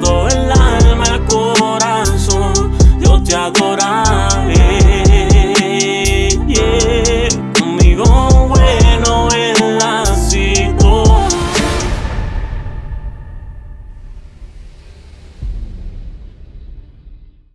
todo el alma, el corazón, yo te adoraré.